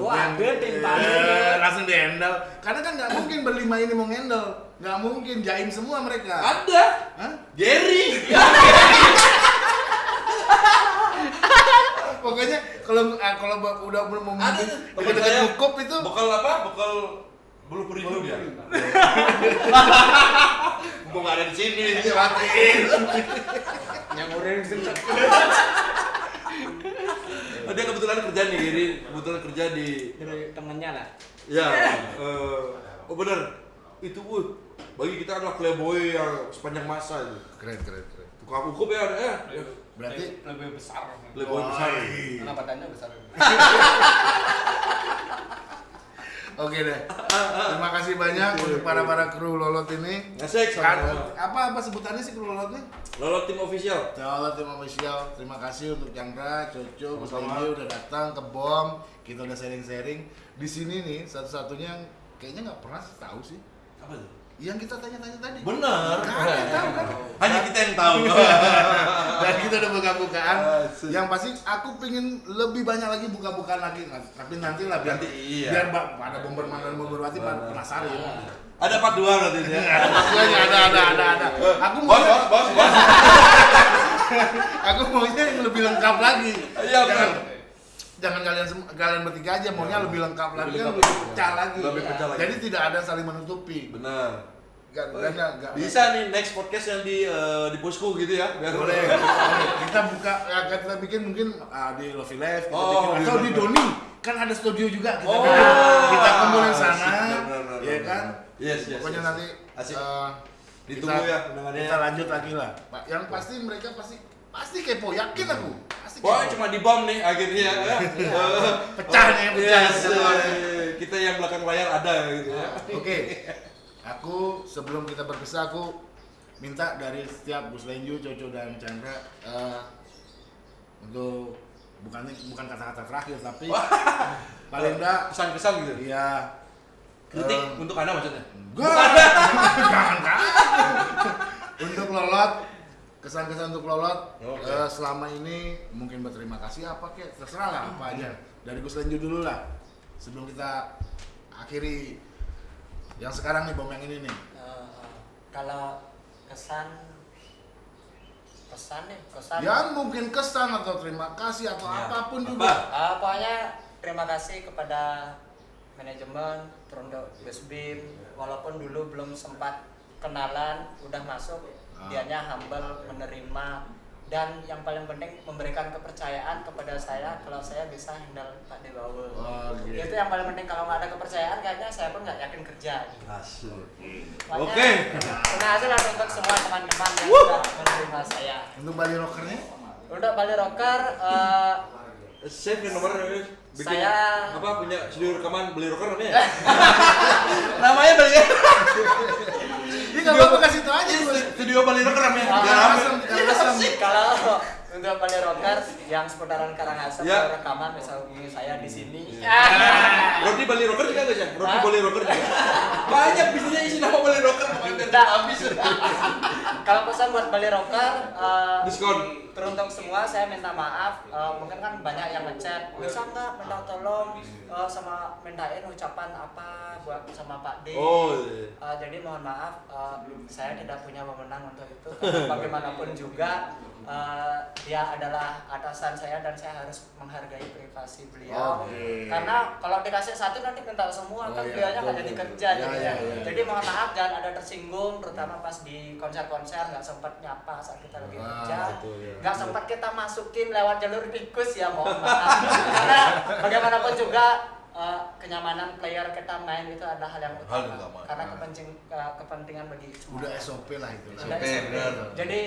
Wah, ada timbangan.
Eh, langsung di handle. Karena kan nggak mungkin berlima ini mau handle. Nggak mungkin jaim semua mereka.
Ada.
Hah?
Gary. [laughs]
Pokoknya kalau ah, kalau udah belum mau
Ada.
dekat ngukup itu
Bekal apa? Bekal bulu perindu dia. Gua nggak ada di sini.
matiin.
Yang orang sentak.
Oh, dia kebetulan kerja nih, Gary. Kebetulan kerja di
Dari temennya lah.
Ya, eh, oh bener. Itu Wood. Bagi kita adalah playboy yang sepanjang masa itu.
Keren keren keren.
Tukang ukup ya, ada ya.
Berarti
lebih besar
Playboy besar.
Wah,
karena badannya besar [laughs]
Oke deh. Terima kasih banyak untuk para para kru lolot ini.
Ngesek
Kan, apa apa sebutannya sih kru lolot nih?
Lolo tim official.
Lolot tim official. Terima kasih untuk Chandra, Coco. Kuslenji udah datang ke Bom. Kita udah sharing-sharing. Di sini nih satu-satunya yang kayaknya nggak pernah tahu sih.
Apa tuh?
Yang kita tanya-tanya tadi. Ada yang tahu kan?
Hanya kita yang tahu. [laughs]
Dan kita udah buka-bukaan. Yang pasti aku pengen lebih banyak lagi buka-bukaan lagi. Tapi nanti lah biar
Nanti, iya.
biar pada bomberman dan bomberwati penasaran.
Ada part 2 berarti ya. [laughs]
Ada ada ada ada ada. Aku mau
Bos, bos, bos, bos. [laughs]
aku maunya yang lebih lengkap lagi.
Iya, benar.
jangan kalian kalian bertiga aja maunya lebih lengkap lagi,
Lebih
kan
lengkap.
lebih pecah lagi.
Lebih pecah lagi.
Jadi tidak ada saling menutupi.
Benar.
Gak, gak, gak, gak.
Bisa nih next podcast yang di eh, di posku gitu ya. Biar [laughs]
Boleh. Kita buka, ya, kita bikin mungkin ah, di Lovey Life, kita
Oh,
bikin. atau di Doni. Kan ada studio juga kita
Oh.
bikin. Kita kumpulin sana, ya kan?
Yes, yes.
Pokoknya
yes.
nanti
Asik.
eh,
Ditunggu
kita-
ya undangannya.
Kita lanjut lagi lah. Pak, Yang pasti mereka pasti pasti kepo, yakin aku. Pasti kepo.
Wah, cuma di bom nih akhirnya ya. Eh,
Pecah nih, pecah.
Yes, kita yang belakang layar ada gitu ya.
Oke, [laughs] aku sebelum kita berpisah aku minta dari setiap Gus Lenju, Coco dan Chandra eh, untuk bukan bukan kata-kata terakhir tapi paling enggak
Kesan-kesan [laughs] gitu.
iya.
Kritik
eh,
untuk Anda maksudnya?
enggak. Jangan [laughs] kan untuk lolot kesan-kesan untuk lolot
Oke.
eh, selama ini mungkin berterima kasih apa kek? Terserah lah apa aja. Dari Gus Lenju dulu lah. Sebelum kita akhiri yang sekarang nih bom yang ini nih
Eh, kalau kesan pesan nih pesan
Ya mungkin kesan atau terima kasih atau
Ya.
apa pun
Apa?
juga.
Ah, pokoknya terima kasih kepada manajemen Prondo Besbim walaupun dulu belum sempat kenalan udah masuk
Ah.
dianya humble menerima dan yang paling penting memberikan kepercayaan kepada saya kalau saya bisa handle Pak Dewawe
Oh, gitu.
itu yang paling penting kalau nggak ada kepercayaan kayaknya saya pun nggak yakin kerja. Makanya,
Oke.
terima kasih lah untuk semua teman-teman yang sudah menerima saya
Untuk Bali Rockernya?
untuk Bali Rocker eh,
Save nih nomor bikin
Saya-
apa punya studio rekaman beli rocker namanya? [laughs] namanya beli
Ini nggak apa-apa kasih tau aja.
Studio beli rocker namanya. Biar rame.
asem.
kalau untuk Bali Rocker yang seputaran Karangasem
Ya.
rekaman hubungi saya di sini.
Roti Bali rocker juga nggak sih? Roti? Bali rocker juga. Banyak bisnisnya isi nama Bali rocker kemarin
Nggak.
habis.
Kalau pesan buat Bali Rocker eh,
Diskon.
Teruntuk semua saya minta maaf Eh, mungkin kan banyak yang ngechat bisa nggak minta tolong eh, sama mintain ucapan apa buat sama Pak D
Oh. iya.
Uh, jadi mohon maaf, uh, saya tidak punya wewenang untuk itu. Bagaimanapun juga uh, dia adalah atasan saya dan saya harus menghargai privasi beliau.
Oke.
Karena kalau dikasih satu nanti minta semua
Oh,
kan
iya,
beliaunya nggak jadi kerja
Ya,
jadinya.
ya, ya.
Jadi mohon maaf jangan ada tersinggung, terutama pas di konser-konser nggak sempat nyapa saat kita lagi
Ah,
kerja,
betul, ya.
nggak sempat kita masukin lewat jalur tikus ya mohon maaf. [laughs] Karena bagaimanapun juga uh, kenyamanan player kita main itu adalah hal yang
Hal
utama. Karena kepenting, uh, kepentingan bagi semua.
Udah SOP lah itu.
Udah
SOP,
SOP. Jadi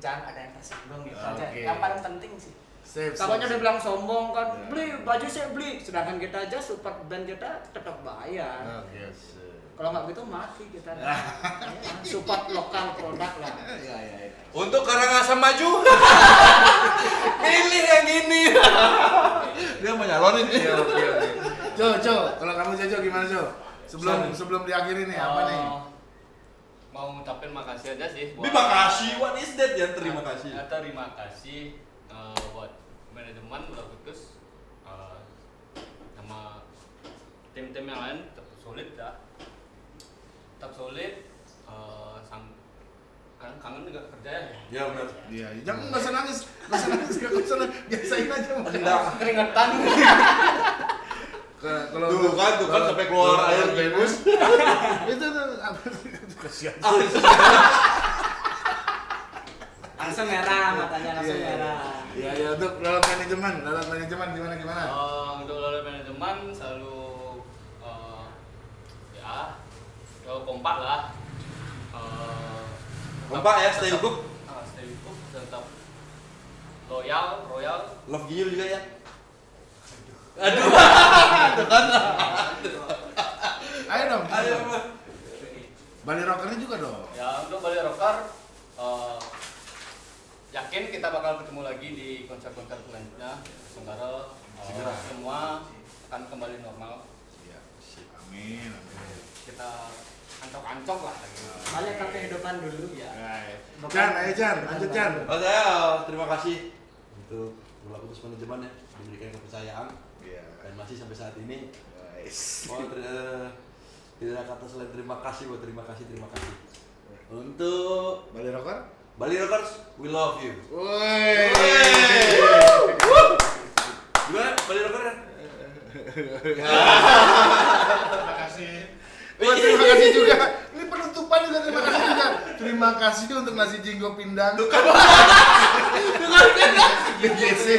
jangan ada yang tersinggung gitu aja.
Oke.
Yang paling penting sih.
Sip,
Takutnya dia bilang sombong kan,
Ya.
beli baju saya beli, sedangkan kita aja support band kita tetap bayar.
Oke, sip.
Kalau nggak begitu mati kita. [laughs] Ya, support lokal produk lah.
Iya, iya, iya.
Untuk Karangasem maju. [laughs] Pilih yang ini. [laughs] Dia mau nyalonin.
Iya, oke, oke. Jo, Jo, kalau kamu Jojo gimana Jo? Sebelum sebelum diakhiri nih apa nih?
Mau ngucapin makasih aja sih
Terima kasih. What is that ya? Terima kasih.
Ya, terima kasih eh, buat manajemen udah putus eh, sama tim-tim yang lain tetap solid ya tetap solid eh, sam kan kangen juga kerja ya
Ya benar.
Iya, jangan nggak usah nangis, nggak usah nangis, nggak usah nangis. biasain aja.
Enggak.
Keringetan.
Ke- Kalau
Tuh kan, tuh kan sampai keluar air
bebas. [laughs] Itu tuh apa? Itu [laughs] kasihan.
Langsung merah matanya langsung
Iya, iya.
merah.
Iya, iya untuk lewat manajemen, lewat manajemen gimana gimana?
Eh, untuk lalu manajemen selalu eh, ya selalu kompak lah Eh,
Kompak ya, stay hook.
ah, stay hook tetap loyal royal
Love you juga ya. [laughs]
Ayo dong.
Ayo,
gitu.
Bang.
Bali rockernya juga dong.
Ya untuk Bali Rocker eh, yakin kita bakal ketemu lagi di konser-konser selanjutnya. Semoga eh,
Segera.
semua akan kembali normal.
Iya. Amin. Amin.
Kita ancok-ancok lah lagi.
Balik ke kehidupan dulu ya.
Baik. Chan, ayo Chan, lanjut.
Oh saya terima kasih untuk Putus Manajemen ya diberikan kepercayaan
Iya.
dan masih sampai saat ini.
Guys.
Oh, tidak ada kata selain terima kasih buat terima kasih terima kasih. Untuk
Bali rocker?
Bali Rockers, we love you.
Woi.
Gimana Bali Rockers?
Terima kasih. Wah, terima kasih juga. Ini penutupan juga terima kasih juga. Terima kasih untuk nasi jinggo pindang. BGC.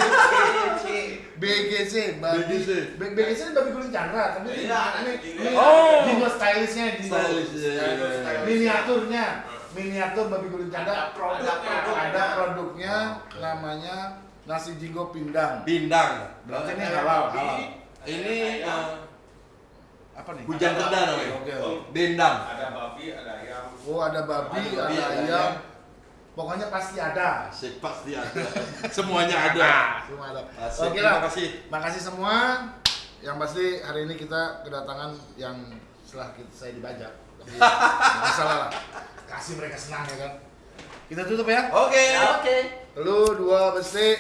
BGC, babi.
BGC.
B- BGC ini babi guling Chandra, tapi ini
Iya,
ini ini
Oh.
jinggo stylishnya, jinggo.
Stylish, iya, iya.
Miniaturnya, miniatur babi guling Chandra.
Ada produknya.
Ada produknya, namanya nasi jinggo pindang.
Pindang.
Berarti ini halal, halal.
Ini eh,
Apa nih?
hujan
babi.
namanya.
Oke.
Dendang.
ada babi ada ayam
Oh, ada babi,
Ada babi,
ada
ada ayam.
Pokoknya pasti ada.
Asik pasti ada. [laughs] Semuanya ada.
Semua ada.
Asik.
Oke
Terima
lah.
kasih.
Makasih semua. Yang pasti hari ini kita kedatangan yang setelah kita, saya dibajak. Tapi [laughs] nggak masalah lah. Kasih mereka senang ya kan. Kita tutup ya.
Oke.
Ya, Oke.
Lu dua besi.